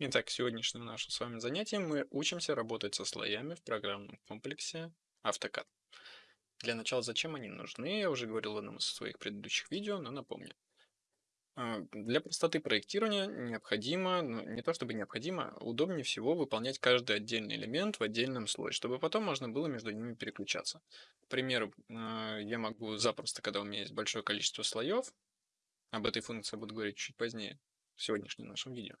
Итак, сегодняшнем нашем с вами занятии мы учимся работать со слоями в программном комплексе AutoCAD. Для начала, зачем они нужны, я уже говорил в одном из своих предыдущих видео, но напомню. А, для простоты проектирования необходимо, ну не то чтобы необходимо, удобнее всего выполнять каждый отдельный элемент в отдельном слое, чтобы потом можно было между ними переключаться. К примеру, а, я могу запросто, когда у меня есть большое количество слоев, об этой функции буду говорить чуть позднее, в сегодняшнем нашем видео,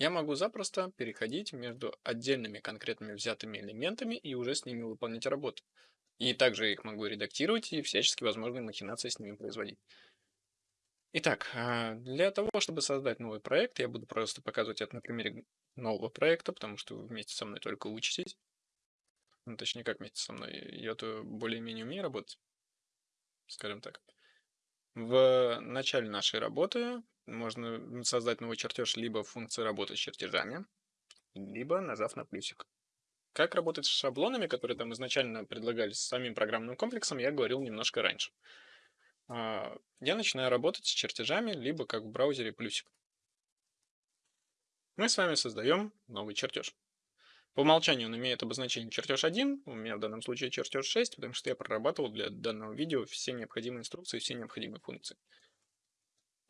я могу запросто переходить между отдельными конкретными взятыми элементами и уже с ними выполнять работу. И также их могу редактировать и всячески возможные махинации с ними производить. Итак, а, для того, чтобы создать новый проект, я буду просто показывать это на примере нового проекта, потому что вы вместе со мной только учитесь. Ну, точнее, как вместе со мной. Я-то более-менее умею работать, скажем так. В начале нашей работы можно создать новый чертеж либо в работы с чертежами, либо нажав на плюсик. Как работать с шаблонами, которые там изначально предлагались самим программным комплексом, я говорил немножко раньше. А, я начинаю работать с чертежами, либо как в браузере плюсик. Мы с вами создаем новый чертеж. По умолчанию он имеет обозначение чертеж 1, у меня в данном случае чертеж 6, потому что я прорабатывал для данного видео все необходимые инструкции, все необходимые функции.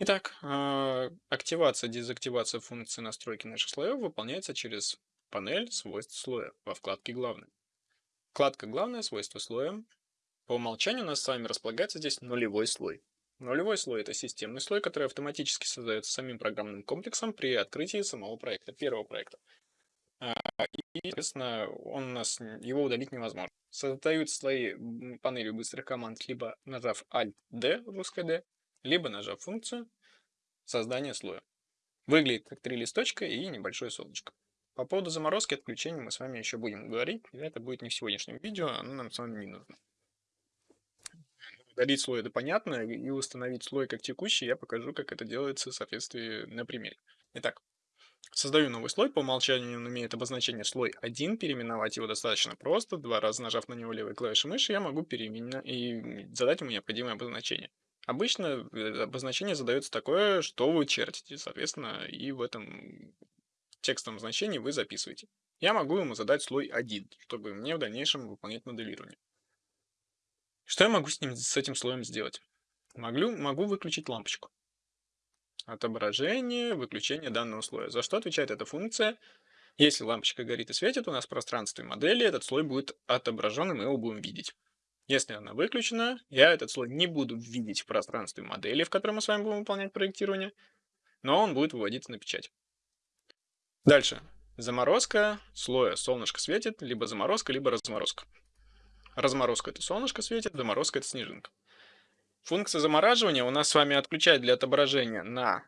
Итак, а, активация, дезактивация функции настройки наших слоев выполняется через панель свойств слоя во вкладке «Главное». Вкладка «Главное. Свойства слоя». По умолчанию у нас с вами располагается здесь нулевой слой. Нулевой слой – это системный слой, который автоматически создается самим программным комплексом при открытии самого проекта, первого проекта. А, и, соответственно, он у нас, его удалить невозможно. Создают слои панели быстрых команд, либо нажав Alt-D, русское D, либо нажав функцию создания слоя. Выглядит как три листочка и небольшое солнышко. По поводу заморозки отключения мы с вами еще будем говорить, это будет не в сегодняшнем видео, оно нам с вами не нужно. Удалить слой это понятно, и установить слой как текущий я покажу, как это делается в соответствии на примере. Итак, Создаю новый слой, по умолчанию он имеет обозначение слой 1, переименовать его достаточно просто, два раза нажав на него левой клавишей мыши, я могу переименовать и задать ему необходимое обозначение. Обычно э, обозначение задается такое, что вы чертите, соответственно, и в этом текстовом значении вы записываете. Я могу ему задать слой 1, чтобы мне в дальнейшем выполнять моделирование. Что я могу с, ним, с этим слоем сделать? Могу, могу выключить лампочку отображение, выключение данного слоя. За что отвечает эта функция? Если лампочка горит и светит, у нас в пространстве модели этот слой будет отображен, и мы его будем видеть. Если она выключена, я этот слой не буду видеть в пространстве модели, в котором мы с вами будем выполнять проектирование, но он будет выводиться на печать. Дальше. Заморозка слоя. Солнышко светит, либо заморозка, либо разморозка. Разморозка это солнышко светит, заморозка это снежинка. Функция замораживания у нас с вами отключает для отображения на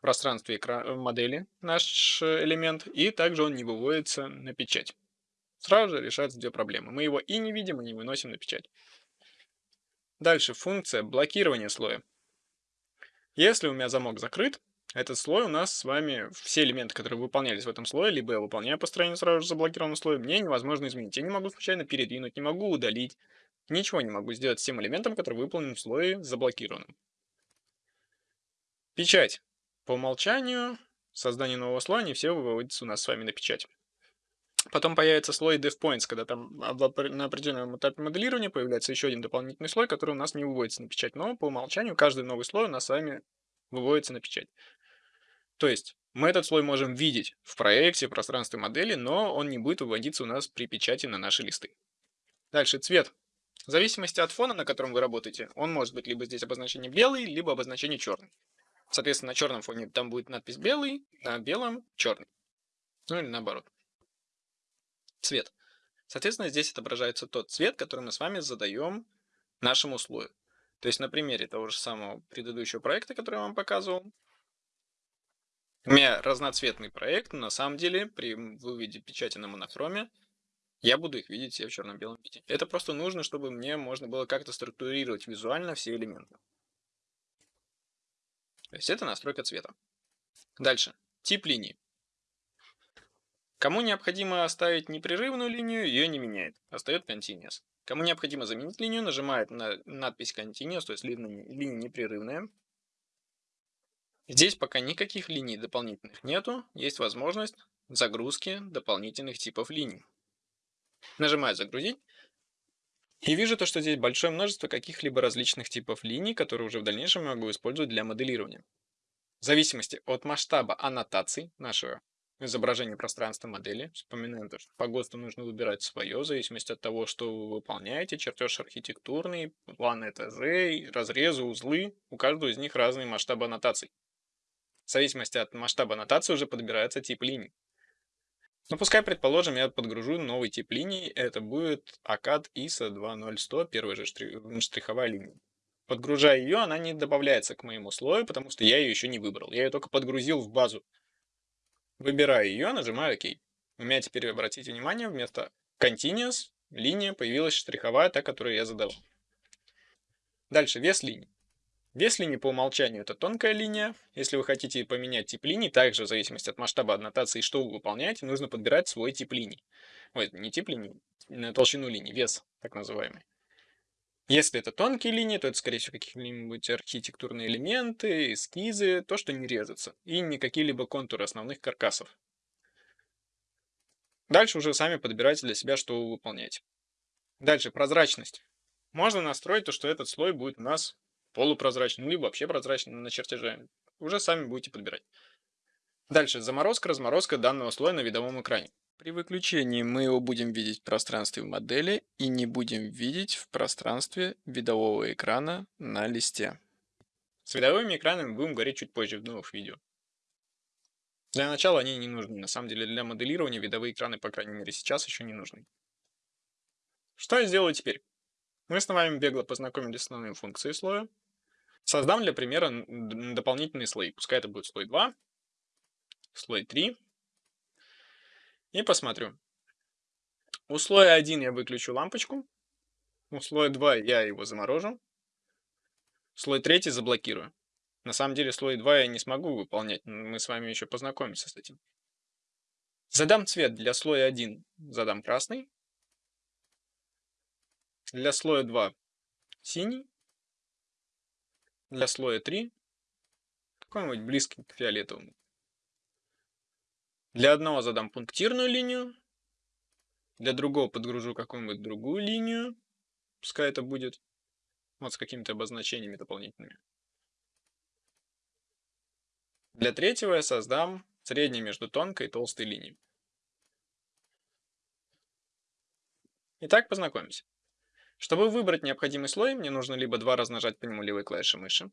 пространстве модели наш э, элемент, и также он не выводится на печать. Сразу же решаются две проблемы. Мы его и не видим, и не выносим на печать. Дальше функция блокирования слоя. Если у меня замок закрыт, этот слой у нас с вами, все элементы, которые выполнялись в этом слое, либо я выполняю построение сразу же заблокированного слоя, мне невозможно изменить. Я не могу случайно передвинуть, не могу удалить, Ничего не могу сделать с тем элементом, который выполнен в слое заблокированным. Печать. По умолчанию создание нового слоя не все выводится у нас с вами на печать. Потом появится слой DevPoints, когда там на определенном этапе моделирования появляется еще один дополнительный слой, который у нас не выводится на печать. Но по умолчанию каждый новый слой у нас с вами выводится на печать. То есть мы этот слой можем видеть в проекте, в пространстве модели, но он не будет выводиться у нас при печати на наши листы. Дальше цвет. В зависимости от фона, на котором вы работаете, он может быть либо здесь обозначение белый, либо обозначение черный. Соответственно, на черном фоне там будет надпись белый, на белом черный. Ну или наоборот. Цвет. Соответственно, здесь отображается тот цвет, который мы с вами задаем нашему слою. То есть на примере того же самого предыдущего проекта, который я вам показывал, у меня разноцветный проект, но на самом деле при выводе печати на монохроме я буду их видеть все в черно-белом виде. Это просто нужно, чтобы мне можно было как-то структурировать визуально все элементы. То есть это настройка цвета. Дальше. Тип линии. Кому необходимо оставить непрерывную линию, ее не меняет. Остает Continuous. Кому необходимо заменить линию, нажимает на надпись Continuous, то есть линия, линия непрерывная. Здесь пока никаких линий дополнительных нету, есть возможность загрузки дополнительных типов линий. Нажимаю «Загрузить». И вижу то, что здесь большое множество каких-либо различных типов линий, которые уже в дальнейшем могу использовать для моделирования. В зависимости от масштаба аннотаций нашего изображения пространства модели, вспоминаем то, что по ГОСТу нужно выбирать свое, в зависимости от того, что вы выполняете, чертеж архитектурный, план этажей, разрезы, узлы, у каждого из них разные масштабы аннотаций. В зависимости от масштаба аннотации уже подбирается тип линий. Ну, пускай, предположим, я подгружу новый тип линии, это будет ACAD ISO 20100, первая же штриховая линия. Подгружая ее, она не добавляется к моему слою, потому что я ее еще не выбрал. Я ее только подгрузил в базу. Выбираю ее, нажимаю ОК. У меня теперь, обратите внимание, вместо Continuous линия появилась штриховая, та, которую я задавал. Дальше, вес линий. Вес линии по умолчанию это тонкая линия. Если вы хотите поменять тип линии, также в зависимости от масштаба аннотации, что вы выполняете, нужно подбирать свой тип линий. Ой, не тип линии, толщину линии, вес так называемый. Если это тонкие линии, то это, скорее всего, какие-нибудь архитектурные элементы, эскизы, то, что не резается, и не какие-либо контуры основных каркасов. Дальше уже сами подбирайте для себя, что вы выполняете. Дальше, прозрачность. Можно настроить то, что этот слой будет у нас полупрозрачным, либо вообще прозрачным на чертеже. Уже сами будете подбирать. Дальше, заморозка, разморозка данного слоя на видовом экране. При выключении мы его будем видеть в пространстве модели и не будем видеть в пространстве видового экрана на листе. С видовыми экранами будем говорить чуть позже в новых видео. Для начала они не нужны. На самом деле для моделирования видовые экраны, по крайней мере сейчас, еще не нужны. Что я сделаю теперь? Мы с вами бегло познакомились с основными функциями слоя. Создам для примера дополнительные слои. Пускай это будет слой 2, слой 3. И посмотрю. У слоя 1 я выключу лампочку. У слоя 2 я его заморожу. Слой 3 заблокирую. На самом деле слой 2 я не смогу выполнять. Мы с вами еще познакомимся с этим. Задам цвет для слоя 1. Задам красный. Для слоя 2 синий. Для слоя 3 какой-нибудь близкий к фиолетовому. Для одного задам пунктирную линию, для другого подгружу какую-нибудь другую линию, пускай это будет вот с какими-то обозначениями дополнительными. Для третьего я создам средний между тонкой и толстой линией. Итак, познакомимся. Чтобы выбрать необходимый слой, мне нужно либо два раз нажать по нему левой клавишей мыши.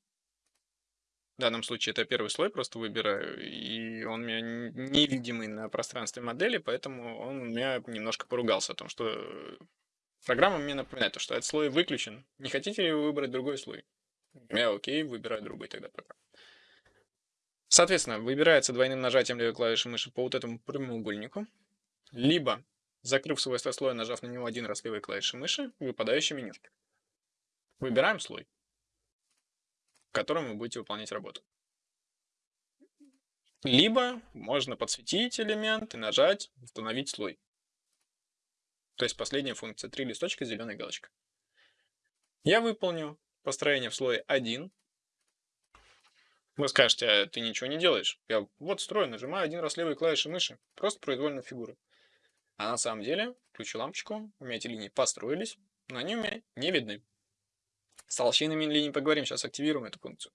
Данном случае это первый слой, просто выбираю, и он у меня невидимый на пространстве модели, поэтому он у меня немножко поругался о том, что программа мне напоминает, что этот слой выключен. Не хотите ли вы выбрать другой слой? Я окей, выбираю другой тогда пока. Соответственно, выбирается двойным нажатием левой клавиши мыши по вот этому прямоугольнику, либо закрыв свойство слоя, нажав на него один раз левой клавишей мыши, выпадающее меню. Выбираем слой, в котором вы будете выполнять работу. Либо можно подсветить элемент и нажать «Установить слой». То есть последняя функция. Три листочка, зеленая галочка. Я выполню построение в слое 1. Вы скажете, а ты ничего не делаешь. Я вот строю, нажимаю один раз левой клавишей мыши. Просто произвольная фигура. А на самом деле, включу лампочку, у меня эти линии построились, но они у меня не видны. С толщинами линий поговорим, сейчас активируем эту функцию.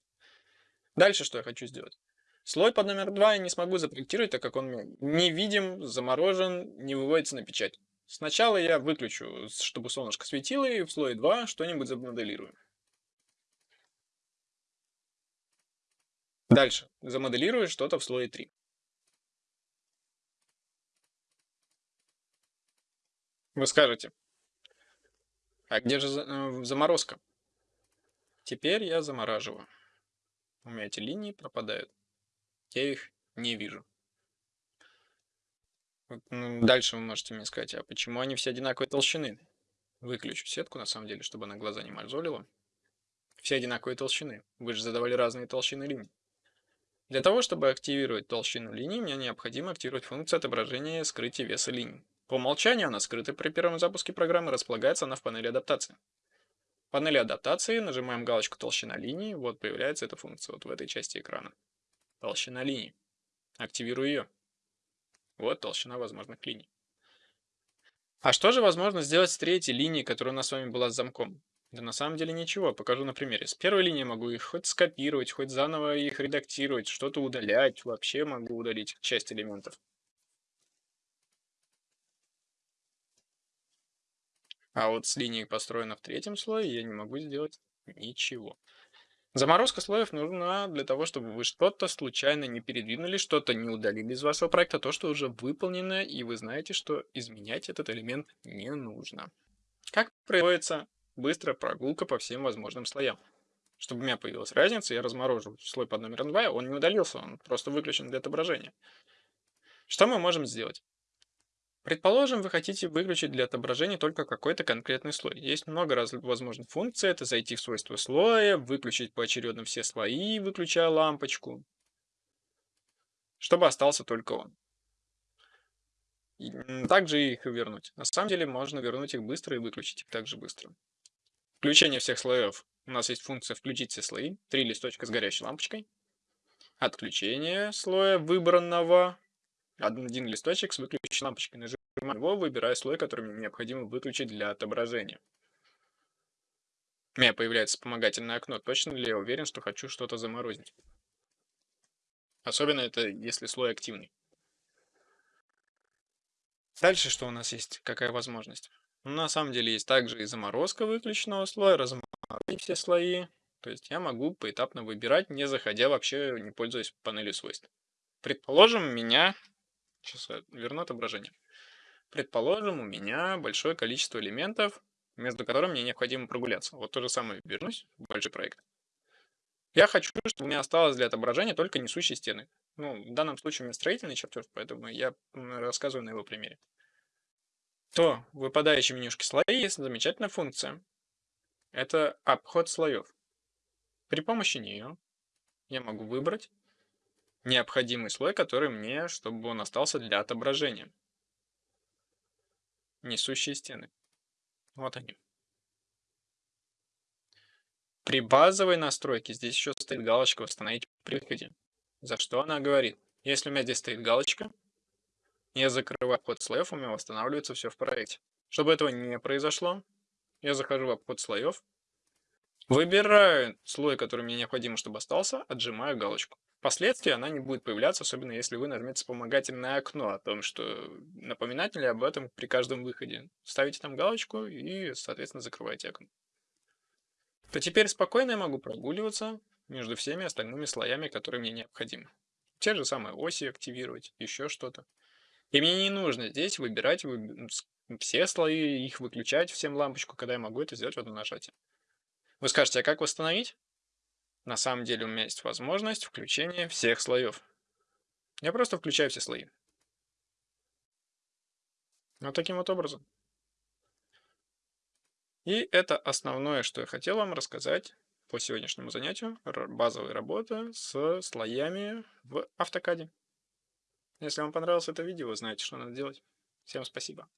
Дальше что я хочу сделать? Слой под номер 2 я не смогу запроектировать, так как он не видим, заморожен, не выводится на печать. Сначала я выключу, чтобы солнышко светило, и в слое 2 что-нибудь замоделирую. Дальше. Замоделирую что-то в слое 3. Вы скажете, а где же э, заморозка? Теперь я замораживаю. У меня эти линии пропадают. Я их не вижу. Ну, дальше вы можете мне сказать, а почему они все одинаковой толщины? Выключу сетку, на самом деле, чтобы она глаза не мозолила. Все одинаковой толщины. Вы же задавали разные толщины линий. Для того, чтобы активировать толщину линий, мне необходимо активировать функцию отображения скрытия веса линий. По умолчанию она скрыта при первом запуске программы, располагается она в панели адаптации. В панели адаптации нажимаем галочку толщина линии, вот появляется эта функция вот в этой части экрана. Толщина линий. Активирую ее. Вот толщина возможных линий. А что же возможно сделать с третьей линией, которая у нас с вами была с замком? Да на самом деле ничего, покажу на примере. С первой линии могу их хоть скопировать, хоть заново их редактировать, что-то удалять, вообще могу удалить часть элементов. А вот с линией, построенной в третьем слое, я не могу сделать ничего. Заморозка слоев нужна для того, чтобы вы что-то случайно не передвинули, что-то не удалили из вашего проекта, то, что уже выполнено, и вы знаете, что изменять этот элемент не нужно. Как производится быстрая прогулка по всем возможным слоям? Чтобы у меня появилась разница, я разморожу слой под номером 2, он не удалился, он просто выключен для отображения. Что мы можем сделать? Предположим, вы хотите выключить для отображения только какой-то конкретный слой. Есть много разных возможных функций. Это зайти в свойства слоя, выключить поочередно все слои, выключая лампочку, чтобы остался только он. И также их вернуть. На самом деле можно вернуть их быстро и выключить их также быстро. Включение всех слоев. У нас есть функция «Включить все слои». Три листочка с горящей лампочкой. Отключение слоя выбранного один листочек с выключенной лампочкой. Нажимаю его, выбираю слой, который мне необходимо выключить для отображения. У меня появляется вспомогательное окно. Точно ли я уверен, что хочу что-то заморозить? Особенно это, если слой активный. Дальше что у нас есть? Какая возможность? Ну, на самом деле есть также и заморозка выключенного слоя, разморозить все слои. То есть я могу поэтапно выбирать, не заходя вообще, не пользуясь панелью свойств. Предположим, меня Сейчас я верну отображение. Предположим, у меня большое количество элементов, между которыми мне необходимо прогуляться. Вот то же самое вернусь в большой проект. Я хочу, чтобы у меня осталось для отображения только несущие стены. Ну, в данном случае у меня строительный чертеж, поэтому я рассказываю на его примере. То в выпадающей менюшке слои есть замечательная функция. Это обход слоев. При помощи нее я могу выбрать необходимый слой, который мне, чтобы он остался для отображения. Несущие стены. Вот они. При базовой настройке здесь еще стоит галочка «Восстановить при выходе». За что она говорит? Если у меня здесь стоит галочка, я закрываю обход слоев, у меня восстанавливается все в проекте. Чтобы этого не произошло, я захожу в обход слоев, выбираю слой, который мне необходимо, чтобы остался, отжимаю галочку. Впоследствии она не будет появляться, особенно если вы нажмете вспомогательное окно о том, что напоминатель об этом при каждом выходе. Ставите там галочку и, соответственно, закрываете окно. То теперь спокойно я могу прогуливаться между всеми остальными слоями, которые мне необходимы. Те же самые оси активировать, еще что-то. И мне не нужно здесь выбирать все слои, их выключать всем лампочку, когда я могу это сделать в одном нажатии. Вы скажете, а как восстановить? На самом деле у меня есть возможность включения всех слоев. Я просто включаю все слои. Вот таким вот образом. И это основное, что я хотел вам рассказать по сегодняшнему занятию. Базовая работа с слоями в автокаде. Если вам понравилось это видео, вы знаете, что надо делать. Всем спасибо.